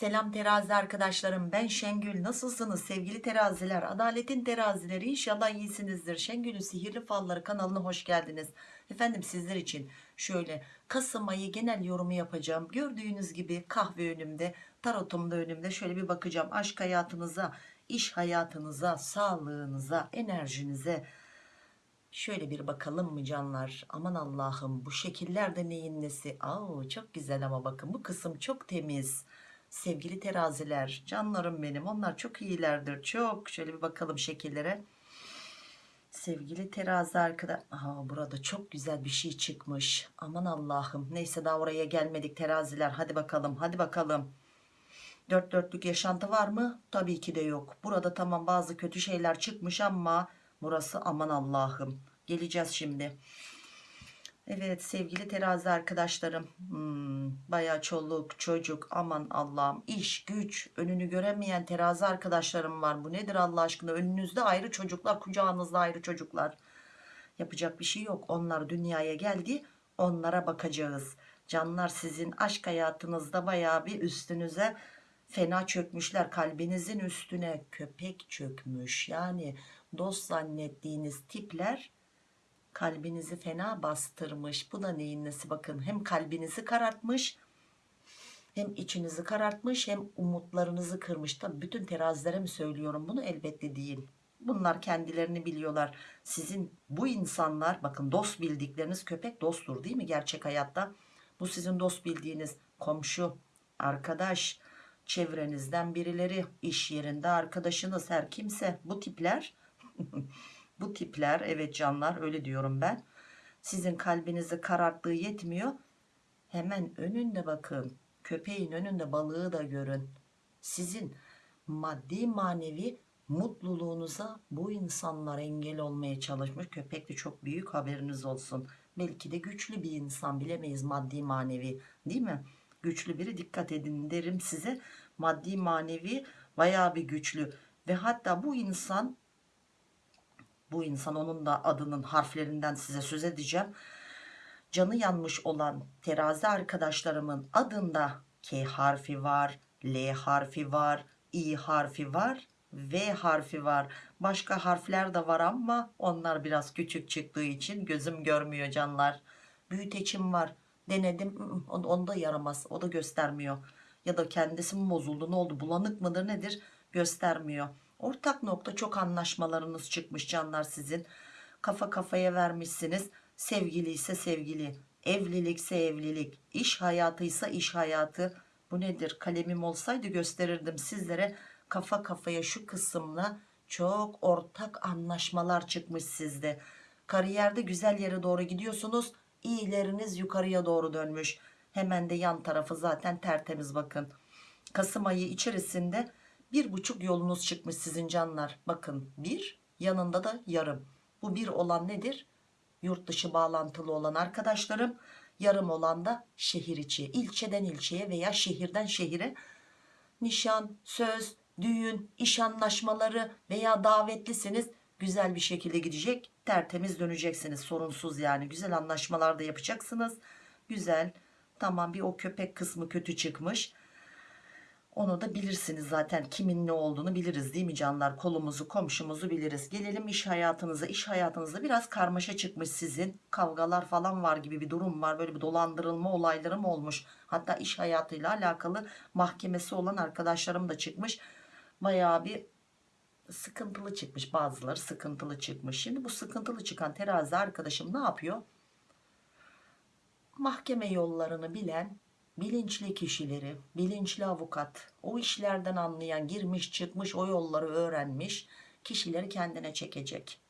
Selam terazi arkadaşlarım. Ben Şengül. Nasılsınız? Sevgili teraziler adaletin terazileri inşallah iyisinizdir. Şengül'ün sihirli falları kanalına hoş geldiniz. Efendim sizler için şöyle Kasım ayı genel yorumu yapacağım. Gördüğünüz gibi kahve önümde tarotum da önümde. Şöyle bir bakacağım. Aşk hayatınıza iş hayatınıza sağlığınıza enerjinize. Şöyle bir bakalım mı canlar? Aman Allah'ım bu şekillerde neyin nesi? Aa, çok güzel ama bakın bu kısım çok temiz. Sevgili teraziler, canlarım benim. Onlar çok iyilerdir. Çok. Şöyle bir bakalım şekillere. Sevgili terazi arkadaş. Aa, burada çok güzel bir şey çıkmış. Aman Allah'ım. Neyse daha oraya gelmedik teraziler. Hadi bakalım. Hadi bakalım. Dört dörtlük yaşantı var mı? Tabii ki de yok. Burada tamam bazı kötü şeyler çıkmış ama burası aman Allah'ım. Geleceğiz şimdi. Evet sevgili terazi arkadaşlarım. Hmm, bayağı çoluk çocuk aman Allah'ım iş güç önünü göremeyen terazi arkadaşlarım var. Bu nedir Allah aşkına önünüzde ayrı çocuklar kucağınızda ayrı çocuklar. Yapacak bir şey yok. Onlar dünyaya geldi onlara bakacağız. Canlar sizin aşk hayatınızda bayağı bir üstünüze fena çökmüşler kalbinizin üstüne köpek çökmüş yani dost zannettiğiniz tipler kalbinizi fena bastırmış. Bu da neyin nesi? Bakın hem kalbinizi karartmış hem içinizi karartmış hem umutlarınızı kırmış. Tabi bütün terazilere mi söylüyorum bunu? Elbette değil. Bunlar kendilerini biliyorlar. Sizin bu insanlar bakın dost bildikleriniz köpek dosttur değil mi gerçek hayatta? Bu sizin dost bildiğiniz komşu arkadaş çevrenizden birileri iş yerinde arkadaşınız her kimse. Bu tipler bu tipler evet canlar öyle diyorum ben. Sizin kalbinizi kararttığı yetmiyor. Hemen önünde bakın köpeğin önünde balığı da görün. Sizin maddi manevi mutluluğunuza bu insanlar engel olmaya çalışmış. Köpek de çok büyük haberiniz olsun. Belki de güçlü bir insan bilemeyiz maddi manevi değil mi? Güçlü biri dikkat edin derim size. Maddi manevi bayağı bir güçlü. Ve hatta bu insan bu insan onun da adının harflerinden size söz edeceğim. Canı yanmış olan terazi arkadaşlarımın adında K harfi var L harfi var I harfi var V harfi var. Başka harfler de var ama onlar biraz küçük çıktığı için gözüm görmüyor canlar. Büyüteçim var. Denedim. Onda yaramaz. O da göstermiyor. Ya da kendisi mi bozuldu ne oldu bulanık mıdır nedir? Göstermiyor ortak nokta çok anlaşmalarınız çıkmış canlar sizin. Kafa kafaya vermişsiniz. Sevgili ise sevgili evlilikse evlilik iş hayatıysa iş hayatı. Bu nedir? Kalemim olsaydı gösterirdim sizlere. Kafa kafaya şu kısımla çok ortak anlaşmalar çıkmış sizde. Kariyerde güzel yere doğru gidiyorsunuz. İyileriniz yukarıya doğru dönmüş. Hemen de yan tarafı zaten tertemiz bakın. Kasım ayı içerisinde bir buçuk yolunuz çıkmış sizin canlar. Bakın bir yanında da yarım. Bu bir olan nedir? Yurt dışı bağlantılı olan arkadaşlarım yarım olan da şehir içi ilçeden ilçeye veya şehirden şehire nişan söz düğün iş anlaşmaları veya davetlisiniz. Güzel bir şekilde gidecek tertemiz döneceksiniz. Sorunsuz yani. Güzel anlaşmalar da yapacaksınız. Güzel. Tamam bir o köpek kısmı kötü çıkmış onu da bilirsiniz zaten kimin ne olduğunu biliriz değil mi canlar? Kolumuzu komşumuzu biliriz. Gelelim iş hayatınıza. İş hayatınızda biraz karmaşa çıkmış sizin. Kavgalar falan var gibi bir durum var. Böyle bir dolandırılma olayları mı olmuş? Hatta iş hayatıyla alakalı mahkemesi olan arkadaşlarım da çıkmış. Bayağı bir sıkıntılı çıkmış. Bazıları sıkıntılı çıkmış. Şimdi bu sıkıntılı çıkan terazi arkadaşım ne yapıyor? Mahkeme yollarını bilen bilinçli kişileri bilinçli avukat o işlerden anlayan girmiş çıkmış o yolları öğrenmiş kişileri kendine çekecek.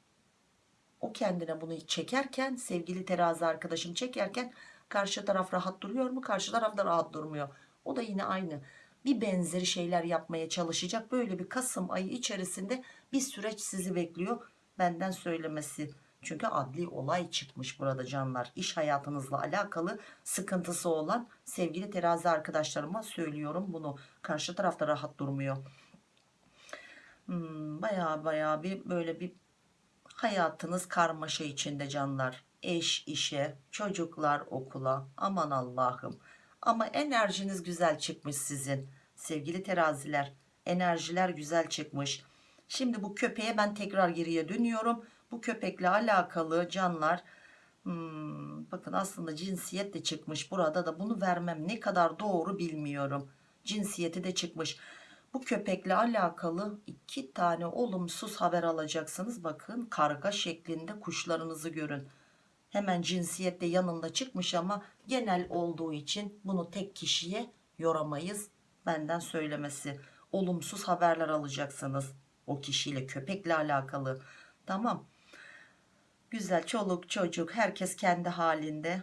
O kendine bunu çekerken sevgili terazi arkadaşım çekerken karşı taraf rahat duruyor mu karşı taraf da rahat durmuyor. O da yine aynı. Bir benzeri şeyler yapmaya çalışacak. Böyle bir Kasım ayı içerisinde bir süreç sizi bekliyor. Benden söylemesi çünkü adli olay çıkmış burada canlar. İş hayatınızla alakalı sıkıntısı olan sevgili terazi arkadaşlarıma söylüyorum bunu. Karşı tarafta rahat durmuyor. Hmm, baya baya bir böyle bir hayatınız karmaşa içinde canlar. Eş işe çocuklar okula. Aman Allah'ım. Ama enerjiniz güzel çıkmış sizin Sevgili teraziler. Enerjiler güzel çıkmış. Şimdi bu köpeğe ben tekrar geriye dönüyorum. Bu köpekle alakalı canlar hmm, bakın aslında cinsiyet de çıkmış. Burada da bunu vermem ne kadar doğru bilmiyorum. Cinsiyeti de çıkmış. Bu köpekle alakalı iki tane olumsuz haber alacaksınız. Bakın karga şeklinde kuşlarınızı görün. Hemen cinsiyette yanında çıkmış ama genel olduğu için bunu tek kişiye yoramayız. Benden söylemesi. Olumsuz haberler alacaksınız. O kişiyle köpekle alakalı. Tamam. Güzel çoluk çocuk herkes kendi halinde.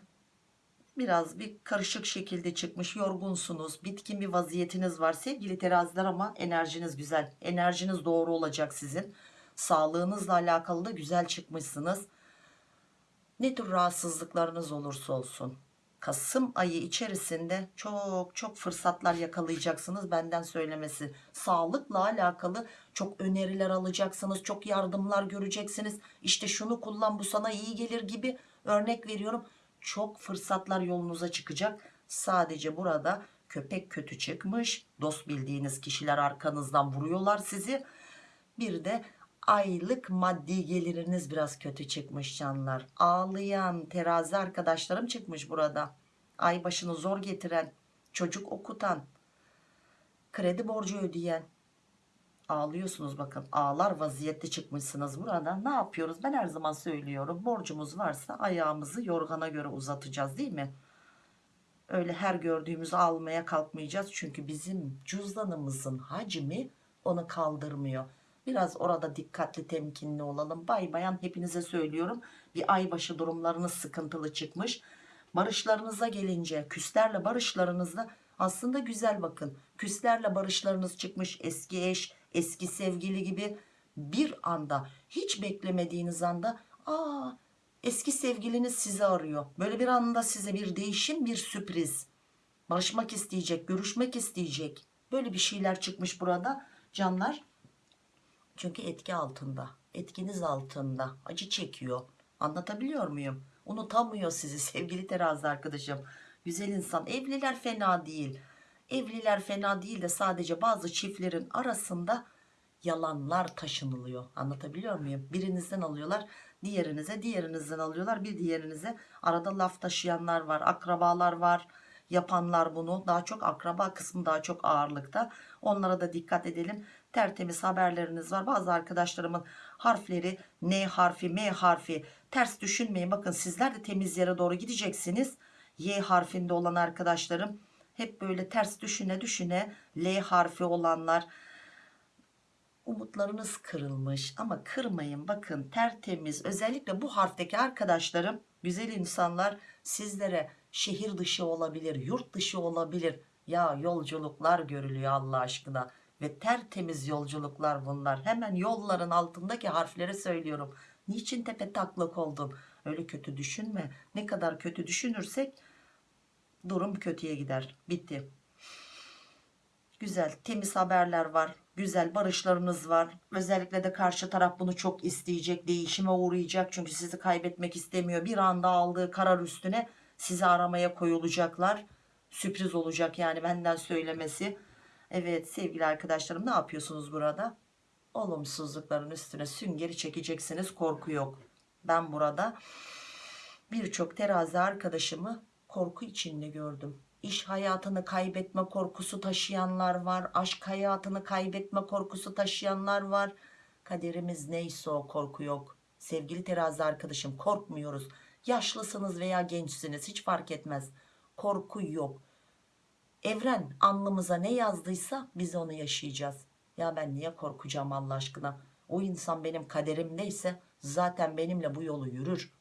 Biraz bir karışık şekilde çıkmış yorgunsunuz. Bitkin bir vaziyetiniz var sevgili teraziler ama enerjiniz güzel. Enerjiniz doğru olacak sizin. Sağlığınızla alakalı da güzel çıkmışsınız. Ne tür rahatsızlıklarınız olursa olsun. Kasım ayı içerisinde çok çok fırsatlar yakalayacaksınız benden söylemesi. Sağlıkla alakalı çok öneriler alacaksınız. Çok yardımlar göreceksiniz. İşte şunu kullan bu sana iyi gelir gibi örnek veriyorum. Çok fırsatlar yolunuza çıkacak. Sadece burada köpek kötü çıkmış. Dost bildiğiniz kişiler arkanızdan vuruyorlar sizi. Bir de aylık maddi geliriniz biraz kötü çıkmış canlar. Ağlayan terazi arkadaşlarım çıkmış burada. Ay başını zor getiren, çocuk okutan, kredi borcu ödeyen. Ağlıyorsunuz bakın. Ağlar vaziyette çıkmışsınız burada. Ne yapıyoruz? Ben her zaman söylüyorum. Borcumuz varsa ayağımızı yorgana göre uzatacağız değil mi? Öyle her gördüğümüzü almaya kalkmayacağız. Çünkü bizim cüzdanımızın hacmi onu kaldırmıyor. Biraz orada dikkatli temkinli olalım. Bay bayan hepinize söylüyorum. Bir aybaşı durumlarınız sıkıntılı çıkmış. Barışlarınıza gelince küslerle barışlarınızda aslında güzel bakın. Küslerle barışlarınız çıkmış eski eş, eski sevgili gibi bir anda hiç beklemediğiniz anda aa eski sevgiliniz sizi arıyor. Böyle bir anda size bir değişim bir sürpriz. Barışmak isteyecek, görüşmek isteyecek. Böyle bir şeyler çıkmış burada canlar. Çünkü etki altında. Etkiniz altında. Acı çekiyor. Anlatabiliyor muyum? Unutamıyor sizi sevgili terazi arkadaşım. Güzel insan. Evliler fena değil. Evliler fena değil de sadece bazı çiftlerin arasında yalanlar taşınılıyor. Anlatabiliyor muyum? Birinizden alıyorlar, diğerinize, diğerinizden alıyorlar, bir diğerinize. Arada laf taşıyanlar var, akrabalar var. Yapanlar bunu daha çok akraba kısmı daha çok ağırlıkta. Onlara da dikkat edelim. Tertemiz haberleriniz var. Bazı arkadaşlarımın harfleri N harfi, M harfi ters düşünmeyin. Bakın sizler de temiz yere doğru gideceksiniz. Y harfinde olan arkadaşlarım hep böyle ters düşüne düşüne L harfi olanlar umutlarınız kırılmış ama kırmayın bakın tertemiz özellikle bu harfteki arkadaşlarım güzel insanlar sizlere şehir dışı olabilir yurt dışı olabilir ya yolculuklar görülüyor Allah aşkına ve tertemiz yolculuklar bunlar. Hemen yolların altındaki harfleri söylüyorum. Niçin tepe taklak oldun öyle kötü düşünme. Ne kadar kötü düşünürsek durum kötüye gider. Bitti. Güzel temiz haberler var. Güzel barışlarınız var. Özellikle de karşı taraf bunu çok isteyecek değişime uğrayacak. Çünkü sizi kaybetmek istemiyor. Bir anda aldığı karar üstüne sizi aramaya koyulacaklar. Sürpriz olacak yani benden söylemesi evet sevgili arkadaşlarım ne yapıyorsunuz burada? Olumsuzlukların üstüne süngeri çekeceksiniz korku yok. Ben burada birçok terazi arkadaşımı korku içinde gördüm. İş hayatını kaybetme korkusu taşıyanlar var aşk hayatını kaybetme korkusu taşıyanlar var. Kaderimiz neyse o korku yok. Sevgili terazi arkadaşım korkmuyoruz. Yaşlısınız veya gençsiniz hiç fark etmez. Korku yok evren alnımıza ne yazdıysa biz onu yaşayacağız. Ya ben niye korkacağım Allah aşkına? O insan benim kaderimdeyse zaten benimle bu yolu yürür.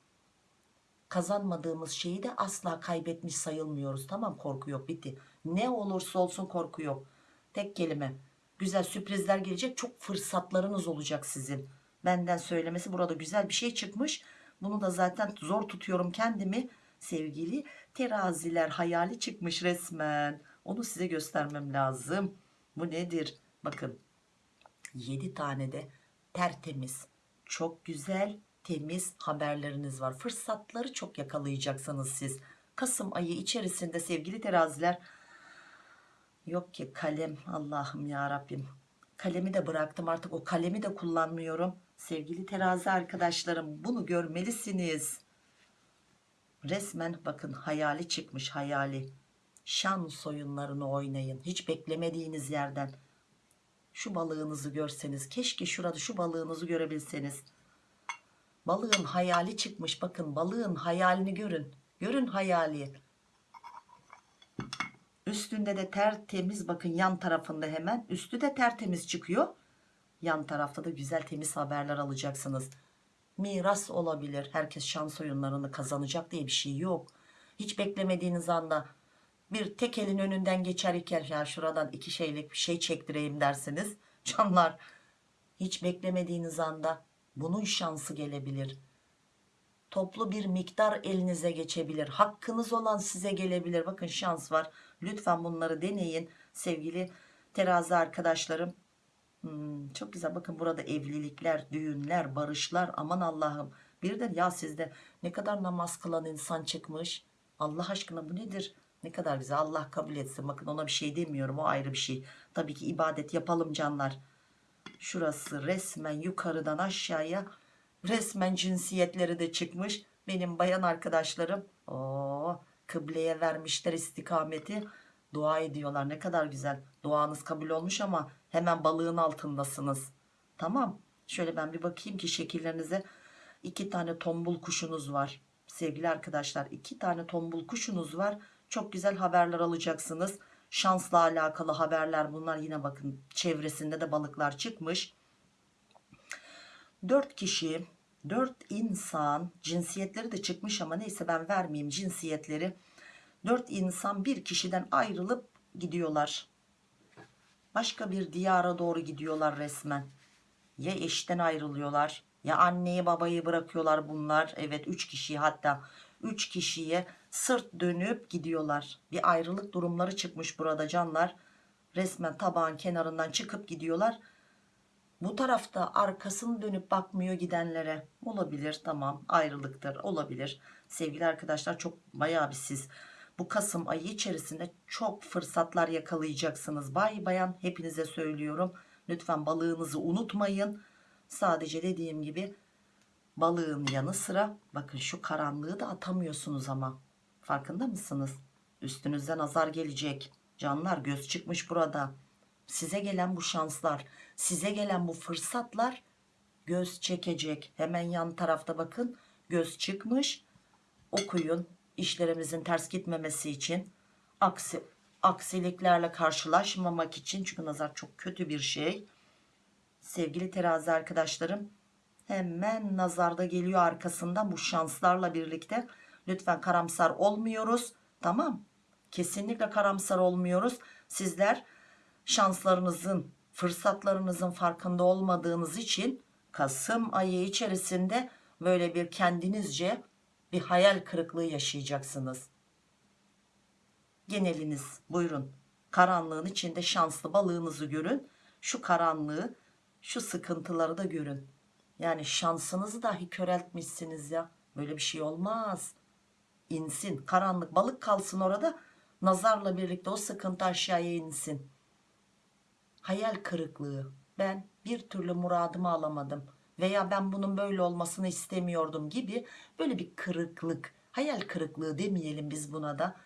Kazanmadığımız şeyi de asla kaybetmiş sayılmıyoruz. Tamam korku yok bitti. Ne olursa olsun korku yok. Tek kelime güzel sürprizler gelecek çok fırsatlarınız olacak sizin. Benden söylemesi burada güzel bir şey çıkmış. Bunu da zaten zor tutuyorum kendimi. Sevgili teraziler hayali çıkmış resmen onu size göstermem lazım bu nedir bakın 7 tane de tertemiz çok güzel temiz haberleriniz var. Fırsatları çok yakalayacaksınız siz. Kasım ayı içerisinde sevgili teraziler Yok ki kalem Allah'ım ya Rabbim. Kalemi de bıraktım artık o kalemi de kullanmıyorum. Sevgili terazi arkadaşlarım bunu görmelisiniz. Resmen bakın hayali çıkmış hayali. Şans oyunlarını oynayın. Hiç beklemediğiniz yerden. Şu balığınızı görseniz. Keşke şurada şu balığınızı görebilseniz. Balığın hayali çıkmış. Bakın balığın hayalini görün. Görün hayali. Üstünde de tertemiz bakın yan tarafında hemen. Üstü de tertemiz çıkıyor. Yan tarafta da güzel temiz haberler alacaksınız. Miras olabilir. Herkes şans oyunlarını kazanacak diye bir şey yok. Hiç beklemediğiniz anda bir tek elin önünden geçer iken ya şuradan iki şeylik bir şey çektireyim dersiniz. Canlar hiç beklemediğiniz anda bunun şansı gelebilir. Toplu bir miktar elinize geçebilir. Hakkınız olan size gelebilir. Bakın şans var. Lütfen bunları deneyin sevgili terazi arkadaşlarım. Hmm, çok güzel bakın burada evlilikler, düğünler, barışlar aman Allah'ım. Bir de ya sizde ne kadar namaz kılan insan çıkmış. Allah aşkına bu nedir? Ne kadar güzel Allah kabul etsin. Bakın ona bir şey demiyorum o ayrı bir şey. Tabii ki ibadet yapalım canlar. Şurası resmen yukarıdan aşağıya resmen cinsiyetleri de çıkmış. Benim bayan arkadaşlarım o kıbleye vermişler istikameti. Dua ediyorlar ne kadar güzel. Duanız kabul olmuş ama hemen balığın altındasınız. Tamam. Şöyle ben bir bakayım ki şekillerinize iki tane tombul kuşunuz var. Sevgili arkadaşlar iki tane tombul kuşunuz var. Çok güzel haberler alacaksınız. Şansla alakalı haberler bunlar yine bakın çevresinde de balıklar çıkmış. 4 kişi 4 insan cinsiyetleri de çıkmış ama neyse ben vermeyeyim cinsiyetleri. 4 insan bir kişiden ayrılıp gidiyorlar. Başka bir diyara doğru gidiyorlar resmen. Ya eşten ayrılıyorlar ya anneyi babayı bırakıyorlar bunlar. Evet 3 kişiyi hatta 3 kişiye sırt dönüp gidiyorlar. Bir ayrılık durumları çıkmış burada canlar. Resmen tabağın kenarından çıkıp gidiyorlar. Bu tarafta arkasını dönüp bakmıyor gidenlere. Olabilir tamam ayrılıktır olabilir. Sevgili arkadaşlar çok bayağı bir siz bu Kasım ayı içerisinde çok fırsatlar yakalayacaksınız. Bay bayan hepinize söylüyorum. Lütfen balığınızı unutmayın. Sadece dediğim gibi balığın yanı sıra bakın şu karanlığı da atamıyorsunuz ama. Farkında mısınız? Üstünüzden azar gelecek. Canlar göz çıkmış burada. Size gelen bu şanslar, size gelen bu fırsatlar göz çekecek. Hemen yan tarafta bakın göz çıkmış. Okuyun işlerimizin ters gitmemesi için. Aksi, aksiliklerle karşılaşmamak için. Çünkü nazar çok kötü bir şey. Sevgili terazi arkadaşlarım hemen nazarda geliyor arkasından bu şanslarla birlikte. Lütfen karamsar olmuyoruz. Tamam. Kesinlikle karamsar olmuyoruz. Sizler şanslarınızın, fırsatlarınızın farkında olmadığınız için Kasım ayı içerisinde böyle bir kendinizce bir hayal kırıklığı yaşayacaksınız. Geneliniz buyurun. Karanlığın içinde şanslı balığınızı görün. Şu karanlığı, şu sıkıntıları da görün. Yani şansınızı dahi köreltmişsiniz ya. Böyle bir şey olmaz. İnsin. Karanlık balık kalsın orada. Nazarla birlikte o sıkıntı aşağıya insin. Hayal kırıklığı. Ben bir türlü muradımı alamadım. Veya ben bunun böyle olmasını istemiyordum gibi böyle bir kırıklık. Hayal kırıklığı demeyelim biz buna da.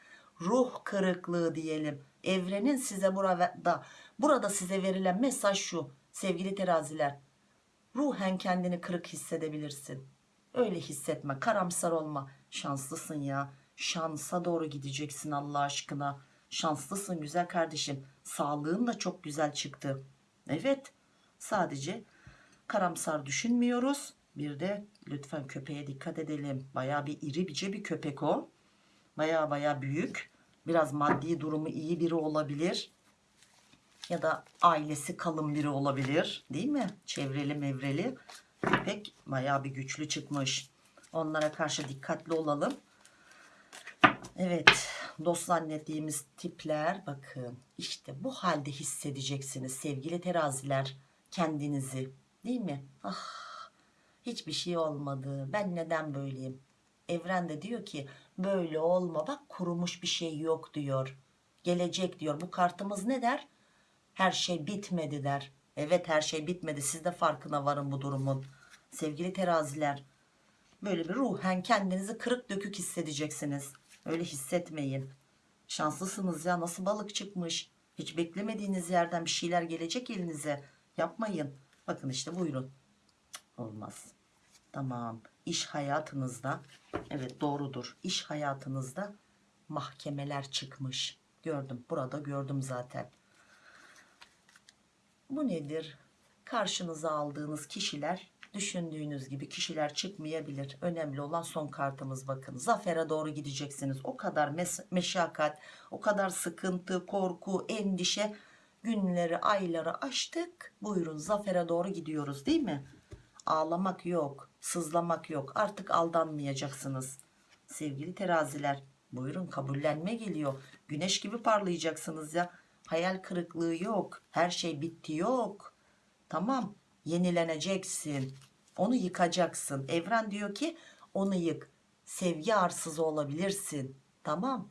Ruh kırıklığı diyelim. Evrenin size burada, burada size verilen mesaj şu. Sevgili teraziler. Ruhen kendini kırık hissedebilirsin. Öyle hissetme. Karamsar olma. Şanslısın ya. Şansa doğru gideceksin Allah aşkına. Şanslısın güzel kardeşim. Sağlığın da çok güzel çıktı. Evet. Sadece karamsar düşünmüyoruz. Bir de lütfen köpeğe dikkat edelim. Baya bir iri bice bir köpek o. Baya baya büyük. Biraz maddi durumu iyi biri olabilir. Ya da ailesi kalın biri olabilir. Değil mi? Çevreli mevreli. Köpek baya bir güçlü çıkmış. Onlara karşı dikkatli olalım. Evet dost zannettiğimiz tipler bakın işte bu halde hissedeceksiniz sevgili teraziler kendinizi değil mi? Ah hiçbir şey olmadı ben neden böyleyim? Evren de diyor ki böyle olma bak kurumuş bir şey yok diyor. gelecek diyor. Bu kartımız ne der? Her şey bitmedi der. Evet her şey bitmedi. Siz de farkına varın bu durumun. Sevgili teraziler. Böyle bir ruhen kendinizi kırık dökük hissedeceksiniz. Öyle hissetmeyin. Şanslısınız ya nasıl balık çıkmış. Hiç beklemediğiniz yerden bir şeyler gelecek elinize. Yapmayın. Bakın işte buyurun. Olmaz. Tamam. İş hayatınızda evet doğrudur. İş hayatınızda mahkemeler çıkmış. Gördüm. Burada gördüm zaten. Bu nedir? Karşınıza aldığınız kişiler düşündüğünüz gibi kişiler çıkmayabilir. Önemli olan son kartımız bakın. Zafere doğru gideceksiniz. O kadar meşakkat, o kadar sıkıntı, korku, endişe günleri, ayları aştık. Buyurun zafere doğru gidiyoruz değil mi? Ağlamak yok, sızlamak yok. Artık aldanmayacaksınız. Sevgili teraziler, buyurun kabullenme geliyor. Güneş gibi parlayacaksınız ya. Hayal kırıklığı yok. Her şey bitti yok. Tamam. Yenileneceksin. Onu yıkacaksın. Evren diyor ki onu yık. Sevgi arsızı olabilirsin. Tamam.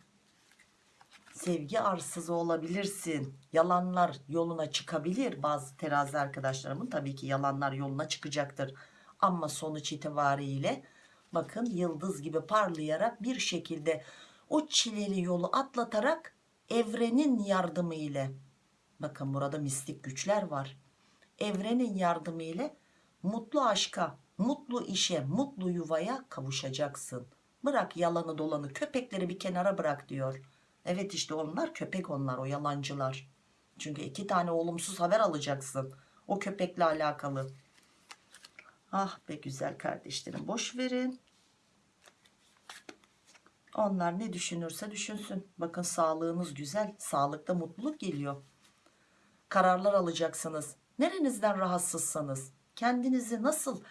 Sevgi arsızı olabilirsin. Yalanlar yoluna çıkabilir. Bazı terazi arkadaşlarımın tabii ki yalanlar yoluna çıkacaktır. Ama sonuç itibariyle bakın yıldız gibi parlayarak bir şekilde o çileli yolu atlatarak evrenin yardımı ile bakın burada mistik güçler var evrenin yardımı ile mutlu aşka, mutlu işe, mutlu yuvaya kavuşacaksın. Bırak yalanı dolanı, köpekleri bir kenara bırak diyor. Evet işte onlar köpek onlar, o yalancılar. Çünkü iki tane olumsuz haber alacaksın. O köpekle alakalı. Ah be güzel kardeşlerim boş verin. Onlar ne düşünürse düşünsün. Bakın sağlığınız güzel. Sağlıkta mutluluk geliyor. Kararlar alacaksınız. Nerenizden rahatsızsanız, kendinizi nasıl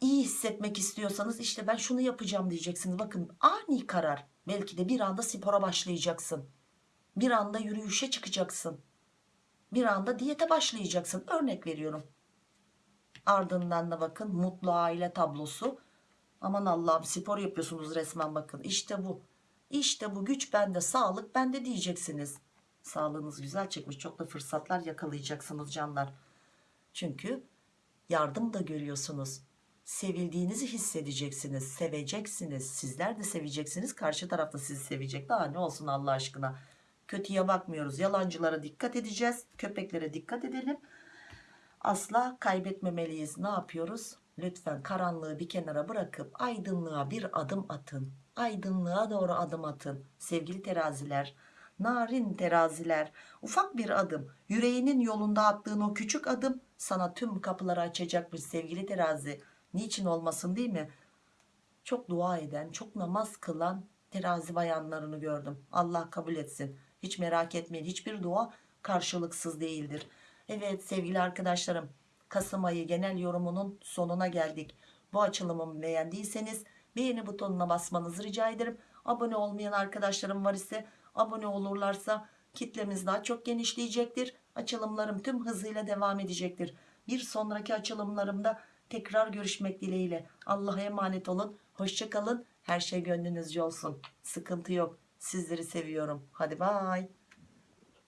iyi hissetmek istiyorsanız işte ben şunu yapacağım diyeceksiniz. Bakın ani karar. Belki de bir anda spora başlayacaksın. Bir anda yürüyüşe çıkacaksın. Bir anda diyete başlayacaksın. Örnek veriyorum. Ardından da bakın mutlu aile tablosu. Aman Allah'ım spor yapıyorsunuz resmen bakın. İşte bu. İşte bu güç bende, sağlık bende diyeceksiniz. Sağlığınız güzel çıkmış. Çok da fırsatlar yakalayacaksınız canlar. Çünkü yardım da görüyorsunuz. Sevildiğinizi hissedeceksiniz, seveceksiniz. Sizler de seveceksiniz. Karşı taraf da sizi sevecek. Daha ne olsun Allah aşkına. Kötüye bakmıyoruz. Yalancılara dikkat edeceğiz. Köpeklere dikkat edelim. Asla kaybetmemeliyiz. Ne yapıyoruz? Lütfen karanlığı bir kenara bırakıp aydınlığa bir adım atın. Aydınlığa doğru adım atın. Sevgili teraziler, narin teraziler, ufak bir adım. Yüreğinin yolunda attığın o küçük adım sana tüm kapıları açacakmış sevgili terazi. Niçin olmasın değil mi? Çok dua eden, çok namaz kılan terazi bayanlarını gördüm. Allah kabul etsin. Hiç merak etmeyin. Hiçbir dua karşılıksız değildir. Evet sevgili arkadaşlarım. Kasım ayı genel yorumunun sonuna geldik. Bu açılımımı beğendiyseniz beğeni butonuna basmanızı rica ederim. Abone olmayan arkadaşlarım var ise abone olurlarsa kitlemiz daha çok genişleyecektir. Açılımlarım tüm hızıyla devam edecektir. Bir sonraki açılımlarımda tekrar görüşmek dileğiyle. Allah'a emanet olun. Hoşçakalın. Her şey gönlünüzce olsun. Sıkıntı yok. Sizleri seviyorum. Hadi bay.